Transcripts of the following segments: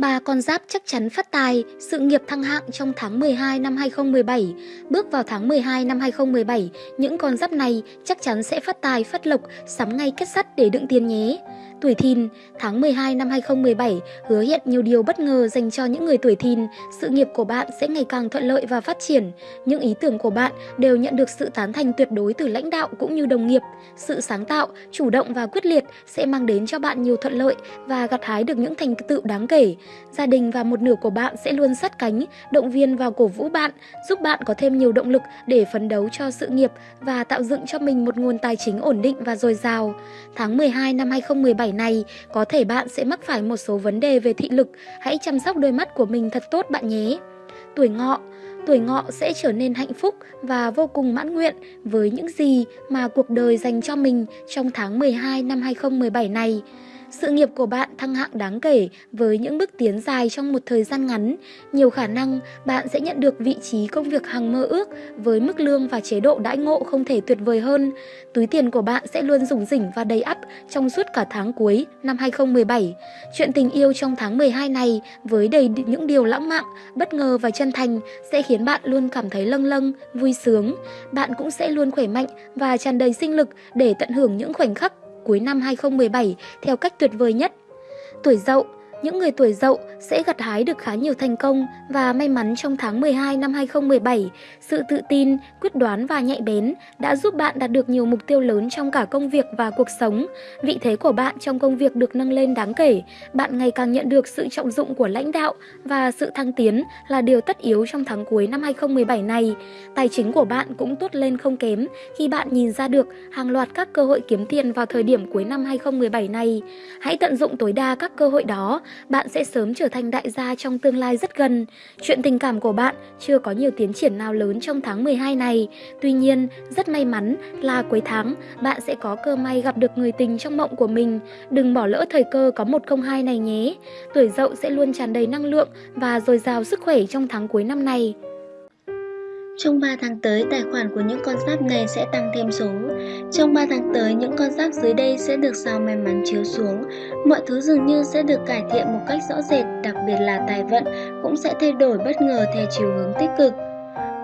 Ba con giáp chắc chắn phát tài, sự nghiệp thăng hạng trong tháng 12 năm 2017. Bước vào tháng 12 năm 2017, những con giáp này chắc chắn sẽ phát tài, phát lộc, sắm ngay kết sắt để đựng tiền nhé. Tuổi thìn, tháng 12 năm 2017 hứa hẹn nhiều điều bất ngờ dành cho những người tuổi thìn. Sự nghiệp của bạn sẽ ngày càng thuận lợi và phát triển. Những ý tưởng của bạn đều nhận được sự tán thành tuyệt đối từ lãnh đạo cũng như đồng nghiệp. Sự sáng tạo, chủ động và quyết liệt sẽ mang đến cho bạn nhiều thuận lợi và gặt hái được những thành tựu đáng kể. Gia đình và một nửa của bạn sẽ luôn sát cánh, động viên và cổ vũ bạn, giúp bạn có thêm nhiều động lực để phấn đấu cho sự nghiệp và tạo dựng cho mình một nguồn tài chính ổn định và dồi dào. Tháng 12 năm 2017 này, có thể bạn sẽ mắc phải một số vấn đề về thị lực, hãy chăm sóc đôi mắt của mình thật tốt bạn nhé. Tuổi ngọ Tuổi ngọ sẽ trở nên hạnh phúc và vô cùng mãn nguyện với những gì mà cuộc đời dành cho mình trong tháng 12 năm 2017 này. Sự nghiệp của bạn thăng hạng đáng kể với những bước tiến dài trong một thời gian ngắn. Nhiều khả năng bạn sẽ nhận được vị trí công việc hàng mơ ước với mức lương và chế độ đãi ngộ không thể tuyệt vời hơn. Túi tiền của bạn sẽ luôn rủng rỉnh và đầy ắp trong suốt cả tháng cuối năm 2017. Chuyện tình yêu trong tháng 12 này với đầy những điều lãng mạn, bất ngờ và chân thành sẽ khiến bạn luôn cảm thấy lâng lâng, vui sướng. Bạn cũng sẽ luôn khỏe mạnh và tràn đầy sinh lực để tận hưởng những khoảnh khắc cuối năm 2017 theo cách tuyệt vời nhất. Tuổi dậu những người tuổi dậu sẽ gặt hái được khá nhiều thành công và may mắn trong tháng 12 năm 2017. Sự tự tin, quyết đoán và nhạy bén đã giúp bạn đạt được nhiều mục tiêu lớn trong cả công việc và cuộc sống. Vị thế của bạn trong công việc được nâng lên đáng kể. Bạn ngày càng nhận được sự trọng dụng của lãnh đạo và sự thăng tiến là điều tất yếu trong tháng cuối năm 2017 này. Tài chính của bạn cũng tốt lên không kém khi bạn nhìn ra được hàng loạt các cơ hội kiếm tiền vào thời điểm cuối năm 2017 này. Hãy tận dụng tối đa các cơ hội đó bạn sẽ sớm trở thành đại gia trong tương lai rất gần. Chuyện tình cảm của bạn chưa có nhiều tiến triển nào lớn trong tháng 12 này. Tuy nhiên, rất may mắn là cuối tháng bạn sẽ có cơ may gặp được người tình trong mộng của mình. Đừng bỏ lỡ thời cơ có 102 này nhé. Tuổi dậu sẽ luôn tràn đầy năng lượng và dồi dào sức khỏe trong tháng cuối năm này. Trong 3 tháng tới, tài khoản của những con giáp này sẽ tăng thêm số. Trong 3 tháng tới, những con giáp dưới đây sẽ được sao may mắn chiếu xuống. Mọi thứ dường như sẽ được cải thiện một cách rõ rệt, đặc biệt là tài vận cũng sẽ thay đổi bất ngờ theo chiều hướng tích cực.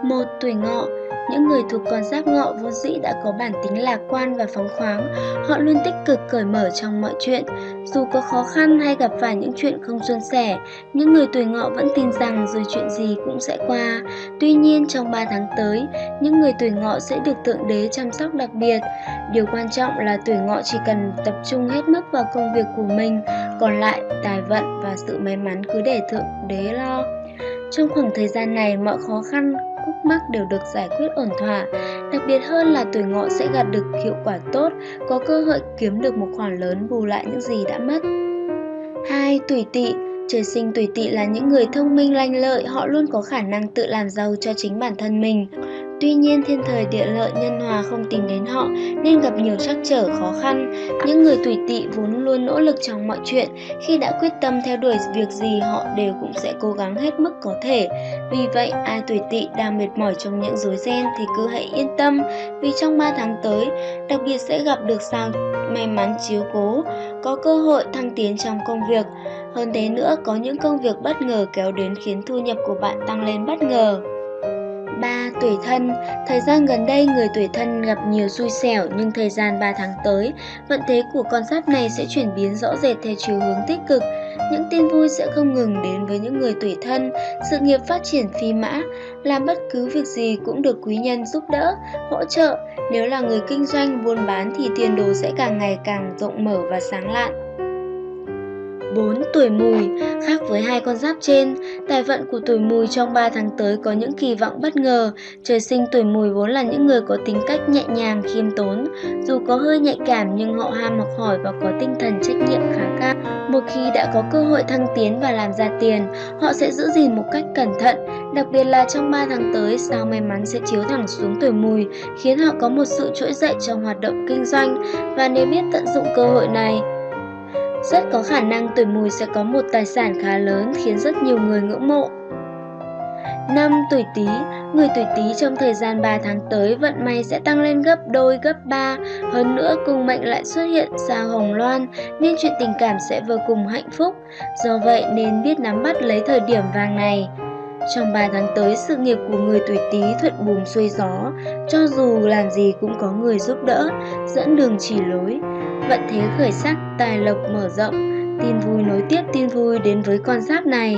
Một Tuổi ngọ những người thuộc con giáp ngọ vốn dĩ đã có bản tính lạc quan và phóng khoáng, họ luôn tích cực cởi mở trong mọi chuyện. Dù có khó khăn hay gặp phải những chuyện không suôn sẻ, những người tuổi ngọ vẫn tin rằng rồi chuyện gì cũng sẽ qua. Tuy nhiên trong 3 tháng tới, những người tuổi ngọ sẽ được tượng đế chăm sóc đặc biệt. Điều quan trọng là tuổi ngọ chỉ cần tập trung hết mức vào công việc của mình, còn lại tài vận và sự may mắn cứ để thượng đế lo. Trong khoảng thời gian này, mọi khó khăn, mắc đều được giải quyết ổn thỏa. Đặc biệt hơn là tuổi ngọ sẽ gặt được hiệu quả tốt, có cơ hội kiếm được một khoản lớn bù lại những gì đã mất. 2. Tuổi tỵ Trời sinh tuổi tỵ là những người thông minh lanh lợi, họ luôn có khả năng tự làm giàu cho chính bản thân mình. Tuy nhiên thiên thời địa lợi nhân hòa không tìm đến họ nên gặp nhiều trắc trở khó khăn. Những người tuổi tỵ vốn luôn nỗ lực trong mọi chuyện, khi đã quyết tâm theo đuổi việc gì họ đều cũng sẽ cố gắng hết mức có thể. Vì vậy, ai tuổi tỵ đang mệt mỏi trong những rối ren thì cứ hãy yên tâm, vì trong 3 tháng tới, đặc biệt sẽ gặp được sao may mắn chiếu cố, có cơ hội thăng tiến trong công việc. Hơn thế nữa, có những công việc bất ngờ kéo đến khiến thu nhập của bạn tăng lên bất ngờ. 3. Tuổi thân Thời gian gần đây người tuổi thân gặp nhiều xui xẻo nhưng thời gian 3 tháng tới, vận thế của con giáp này sẽ chuyển biến rõ rệt theo chiều hướng tích cực. Những tin vui sẽ không ngừng đến với những người tuổi thân, sự nghiệp phát triển phi mã, làm bất cứ việc gì cũng được quý nhân giúp đỡ, hỗ trợ. Nếu là người kinh doanh, buôn bán thì tiền đồ sẽ càng ngày càng rộng mở và sáng lạn. 4. Tuổi mùi Khác với hai con giáp trên, tài vận của tuổi mùi trong 3 tháng tới có những kỳ vọng bất ngờ. Trời sinh tuổi mùi vốn là những người có tính cách nhẹ nhàng, khiêm tốn. Dù có hơi nhạy cảm nhưng họ ham học hỏi và có tinh thần trách nhiệm khá cao. Một khi đã có cơ hội thăng tiến và làm ra tiền, họ sẽ giữ gìn một cách cẩn thận. Đặc biệt là trong 3 tháng tới, sao may mắn sẽ chiếu thẳng xuống tuổi mùi, khiến họ có một sự trỗi dậy trong hoạt động kinh doanh. Và nếu biết tận dụng cơ hội này, rất có khả năng tuổi mùi sẽ có một tài sản khá lớn khiến rất nhiều người ngưỡng mộ. Năm tuổi Tý, người tuổi Tý trong thời gian 3 tháng tới vận may sẽ tăng lên gấp đôi gấp 3, hơn nữa cùng mệnh lại xuất hiện sao hồng loan nên chuyện tình cảm sẽ vô cùng hạnh phúc. Do vậy nên biết nắm bắt lấy thời điểm vàng này. Trong 3 tháng tới, sự nghiệp của người tuổi Tý thuận buồm xuôi gió, cho dù làm gì cũng có người giúp đỡ, dẫn đường chỉ lối. Vận thế khởi sắc, tài lộc mở rộng, tin vui nối tiếp tin vui đến với con giáp này.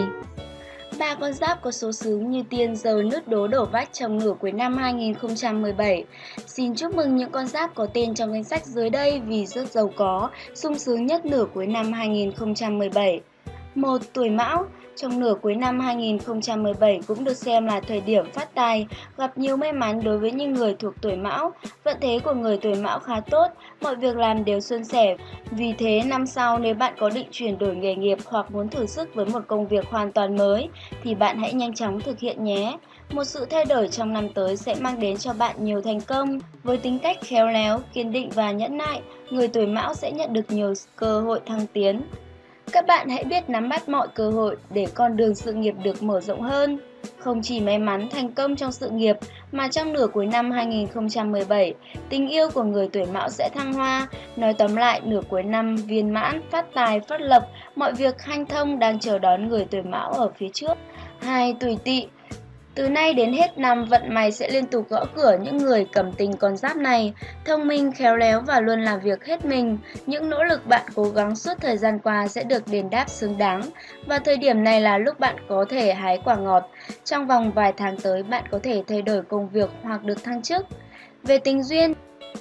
Ba con giáp có số sướng như tiên giờ nước đố đổ vách trong nửa cuối năm 2017. Xin chúc mừng những con giáp có tên trong danh sách dưới đây vì rất giàu có, sung sướng nhất nửa cuối năm 2017. 1. Tuổi Mão trong nửa cuối năm 2017 cũng được xem là thời điểm phát tài, gặp nhiều may mắn đối với những người thuộc tuổi Mão. Vận thế của người tuổi Mão khá tốt, mọi việc làm đều suôn sẻ. Vì thế năm sau nếu bạn có định chuyển đổi nghề nghiệp hoặc muốn thử sức với một công việc hoàn toàn mới thì bạn hãy nhanh chóng thực hiện nhé. Một sự thay đổi trong năm tới sẽ mang đến cho bạn nhiều thành công. Với tính cách khéo léo, kiên định và nhẫn nại, người tuổi Mão sẽ nhận được nhiều cơ hội thăng tiến. Các bạn hãy biết nắm bắt mọi cơ hội để con đường sự nghiệp được mở rộng hơn. Không chỉ may mắn thành công trong sự nghiệp mà trong nửa cuối năm 2017, tình yêu của người tuổi mão sẽ thăng hoa. Nói tóm lại, nửa cuối năm viên mãn, phát tài, phát lập, mọi việc hanh thông đang chờ đón người tuổi mão ở phía trước. 2. Tuổi tỵ từ nay đến hết năm, vận may sẽ liên tục gõ cửa những người cầm tình con giáp này, thông minh, khéo léo và luôn làm việc hết mình. Những nỗ lực bạn cố gắng suốt thời gian qua sẽ được đền đáp xứng đáng. Và thời điểm này là lúc bạn có thể hái quả ngọt. Trong vòng vài tháng tới, bạn có thể thay đổi công việc hoặc được thăng chức. Về tình duyên,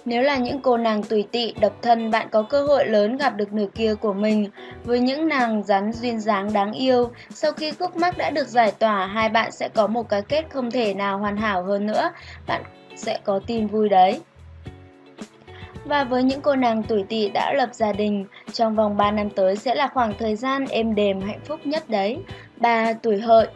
nếu là những cô nàng tùy tị, độc thân, bạn có cơ hội lớn gặp được nửa kia của mình. Với những nàng rắn duyên dáng đáng yêu, sau khi khúc mắc đã được giải tỏa, hai bạn sẽ có một cái kết không thể nào hoàn hảo hơn nữa. Bạn sẽ có tin vui đấy. Và với những cô nàng tuổi tỵ đã lập gia đình, trong vòng 3 năm tới sẽ là khoảng thời gian êm đềm hạnh phúc nhất đấy. 3. Tuổi hợi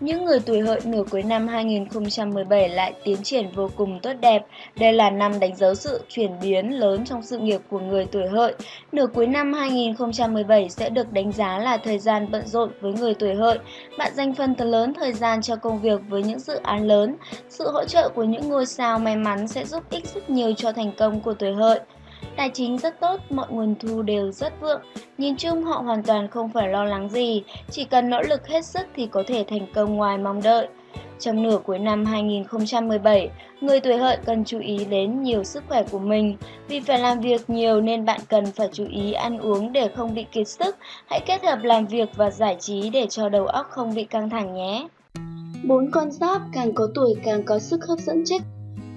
những người tuổi hợi nửa cuối năm 2017 lại tiến triển vô cùng tốt đẹp. Đây là năm đánh dấu sự chuyển biến lớn trong sự nghiệp của người tuổi hợi. Nửa cuối năm 2017 sẽ được đánh giá là thời gian bận rộn với người tuổi hợi. Bạn dành phần lớn thời gian cho công việc với những dự án lớn. Sự hỗ trợ của những ngôi sao may mắn sẽ giúp ích rất nhiều cho thành công của tuổi hợi. Tài chính rất tốt, mọi nguồn thu đều rất vượng. Nhìn chung họ hoàn toàn không phải lo lắng gì, chỉ cần nỗ lực hết sức thì có thể thành công ngoài mong đợi. Trong nửa cuối năm 2017, người tuổi hợi cần chú ý đến nhiều sức khỏe của mình. Vì phải làm việc nhiều nên bạn cần phải chú ý ăn uống để không bị kiệt sức. Hãy kết hợp làm việc và giải trí để cho đầu óc không bị căng thẳng nhé. Bốn con giáp càng có tuổi càng có sức hấp dẫn trích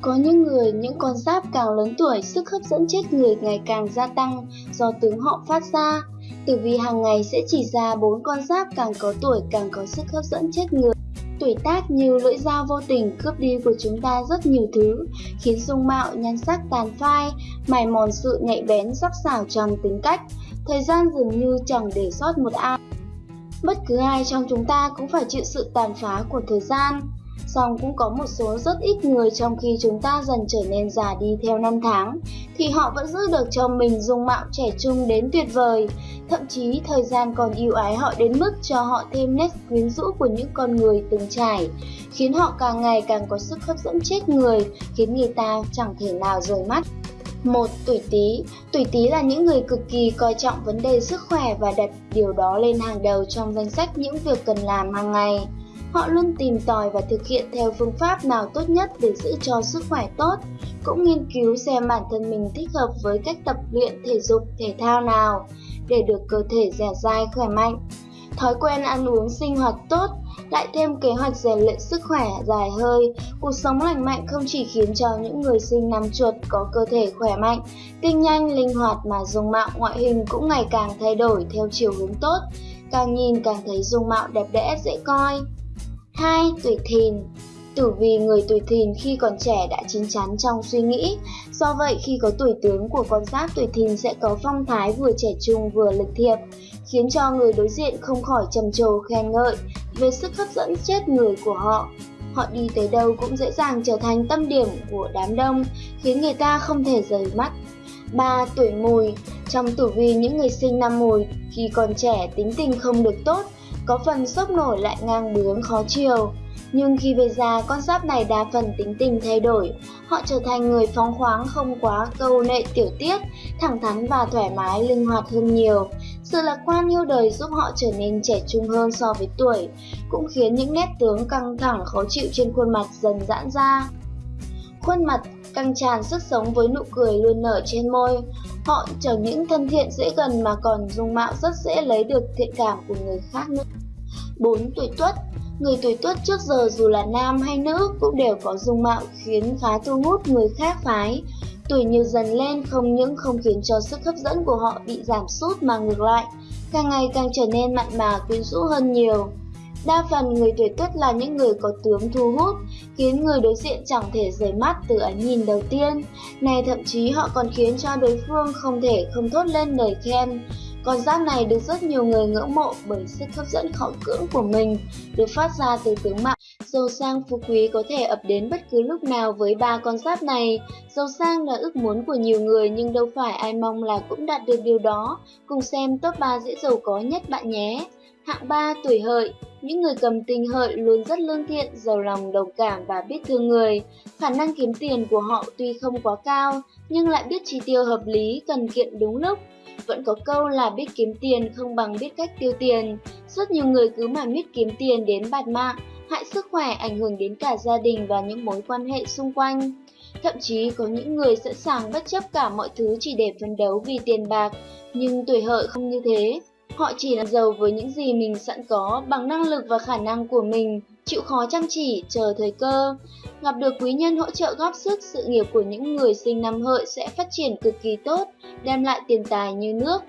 có những người, những con giáp càng lớn tuổi, sức hấp dẫn chết người ngày càng gia tăng do tướng họ phát ra. Tử vi hàng ngày sẽ chỉ ra bốn con giáp càng có tuổi càng có sức hấp dẫn chết người. Tuổi tác như lưỡi dao vô tình cướp đi của chúng ta rất nhiều thứ, khiến dung mạo, nhan sắc tàn phai, mài mòn sự nhạy bén sắc sảo trong tính cách. Thời gian dường như chẳng để sót một ai. Bất cứ ai trong chúng ta cũng phải chịu sự tàn phá của thời gian song cũng có một số rất ít người trong khi chúng ta dần trở nên già đi theo năm tháng, thì họ vẫn giữ được cho mình dung mạo trẻ trung đến tuyệt vời. Thậm chí thời gian còn yêu ái họ đến mức cho họ thêm nét quyến rũ của những con người từng trải, khiến họ càng ngày càng có sức hấp dẫn chết người, khiến người ta chẳng thể nào rời mắt. một Tuổi Tý Tuổi Tý là những người cực kỳ coi trọng vấn đề sức khỏe và đặt điều đó lên hàng đầu trong danh sách những việc cần làm hàng ngày. Họ luôn tìm tòi và thực hiện theo phương pháp nào tốt nhất để giữ cho sức khỏe tốt, cũng nghiên cứu xem bản thân mình thích hợp với cách tập luyện thể dục, thể thao nào để được cơ thể dẻo dai khỏe mạnh. Thói quen ăn uống sinh hoạt tốt, lại thêm kế hoạch rèn luyện sức khỏe dài hơi, cuộc sống lành mạnh không chỉ khiến cho những người sinh năm chuột có cơ thể khỏe mạnh, kinh nhanh, linh hoạt mà dung mạo ngoại hình cũng ngày càng thay đổi theo chiều hướng tốt, càng nhìn càng thấy dung mạo đẹp đẽ dễ coi. 2. Tuổi thìn Tử vì người tuổi thìn khi còn trẻ đã chín chắn trong suy nghĩ, do vậy khi có tuổi tướng của con giáp tuổi thìn sẽ có phong thái vừa trẻ trung vừa lịch thiệp, khiến cho người đối diện không khỏi trầm trồ khen ngợi về sức hấp dẫn chết người của họ. Họ đi tới đâu cũng dễ dàng trở thành tâm điểm của đám đông, khiến người ta không thể rời mắt. 3. Tuổi mùi Trong tử vi những người sinh năm mùi, khi còn trẻ tính tình không được tốt, có phần sốc nổi lại ngang bướng khó chiều. Nhưng khi về già, con giáp này đa phần tính tình thay đổi. Họ trở thành người phóng khoáng không quá câu nệ tiểu tiết, thẳng thắn và thoải mái, linh hoạt hơn nhiều. Sự lạc quan yêu đời giúp họ trở nên trẻ trung hơn so với tuổi, cũng khiến những nét tướng căng thẳng khó chịu trên khuôn mặt dần giãn ra. Khuôn mặt căng tràn sức sống với nụ cười luôn nở trên môi. Họ chẳng những thân thiện dễ gần mà còn dung mạo rất dễ lấy được thiện cảm của người khác nữa. 4. Tuổi Tuất Người tuổi tuất trước giờ dù là nam hay nữ cũng đều có dung mạo khiến khá thu hút người khác phái. Tuổi nhiều dần lên không những không khiến cho sức hấp dẫn của họ bị giảm sút mà ngược lại, càng ngày càng trở nên mặn mà quyến rũ hơn nhiều. Đa phần người tuổi tuất là những người có tướng thu hút, khiến người đối diện chẳng thể rời mắt từ ánh nhìn đầu tiên. Này thậm chí họ còn khiến cho đối phương không thể không thốt lên lời khen. Con giáp này được rất nhiều người ngưỡng mộ bởi sức hấp dẫn khó cưỡng của mình, được phát ra từ tướng mạo. Giàu sang phú quý có thể ập đến bất cứ lúc nào với ba con giáp này. Giàu sang là ước muốn của nhiều người nhưng đâu phải ai mong là cũng đạt được điều đó. Cùng xem top 3 dễ giàu có nhất bạn nhé. Hạng 3 tuổi hợi những người cầm tinh hợi luôn rất lương thiện, giàu lòng đồng cảm và biết thương người. Khả năng kiếm tiền của họ tuy không quá cao, nhưng lại biết chi tiêu hợp lý, cần kiệm đúng lúc. Vẫn có câu là biết kiếm tiền không bằng biết cách tiêu tiền. Rất nhiều người cứ mà biết kiếm tiền đến bạt mạng, hại sức khỏe, ảnh hưởng đến cả gia đình và những mối quan hệ xung quanh. Thậm chí có những người sẵn sàng bất chấp cả mọi thứ chỉ để phấn đấu vì tiền bạc, nhưng tuổi hợi không như thế. Họ chỉ là giàu với những gì mình sẵn có bằng năng lực và khả năng của mình, chịu khó chăm chỉ, chờ thời cơ. Gặp được quý nhân hỗ trợ góp sức, sự nghiệp của những người sinh năm hợi sẽ phát triển cực kỳ tốt, đem lại tiền tài như nước.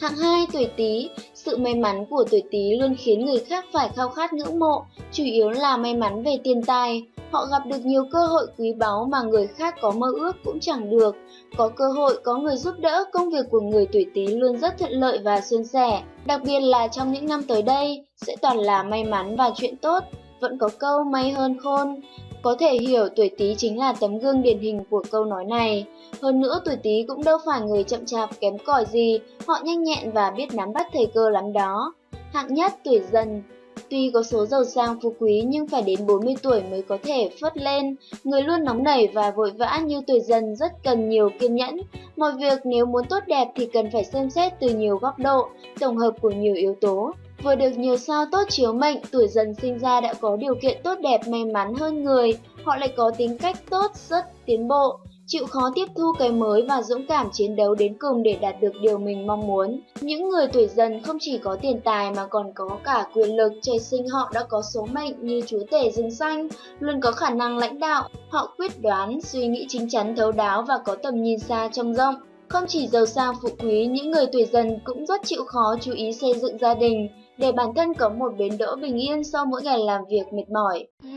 Hạng 2 tuổi Tý, sự may mắn của tuổi Tý luôn khiến người khác phải khao khát ngưỡng mộ, chủ yếu là may mắn về tiền tài. Họ gặp được nhiều cơ hội quý báu mà người khác có mơ ước cũng chẳng được. Có cơ hội, có người giúp đỡ, công việc của người tuổi Tý luôn rất thuận lợi và suôn sẻ. Đặc biệt là trong những năm tới đây, sẽ toàn là may mắn và chuyện tốt. Vẫn có câu may hơn khôn, có thể hiểu tuổi Tý chính là tấm gương điển hình của câu nói này. Hơn nữa tuổi Tý cũng đâu phải người chậm chạp kém cỏi gì, họ nhanh nhẹn và biết nắm bắt thời cơ lắm đó. Hạng nhất tuổi Dần Tuy có số giàu sang phú quý nhưng phải đến 40 tuổi mới có thể phất lên. Người luôn nóng nảy và vội vã như tuổi dần rất cần nhiều kiên nhẫn. Mọi việc nếu muốn tốt đẹp thì cần phải xem xét từ nhiều góc độ, tổng hợp của nhiều yếu tố. Vừa được nhiều sao tốt chiếu mệnh, tuổi dần sinh ra đã có điều kiện tốt đẹp may mắn hơn người, họ lại có tính cách tốt, rất tiến bộ, chịu khó tiếp thu cái mới và dũng cảm chiến đấu đến cùng để đạt được điều mình mong muốn. Những người tuổi dần không chỉ có tiền tài mà còn có cả quyền lực, trời sinh họ đã có số mệnh như chúa tể rừng xanh, luôn có khả năng lãnh đạo, họ quyết đoán, suy nghĩ chính chắn thấu đáo và có tầm nhìn xa trông rộng. Không chỉ giàu sang phụ quý, những người tuổi dần cũng rất chịu khó chú ý xây dựng gia đình, để bản thân có một bến đỗ bình yên sau mỗi ngày làm việc mệt mỏi. Ừ.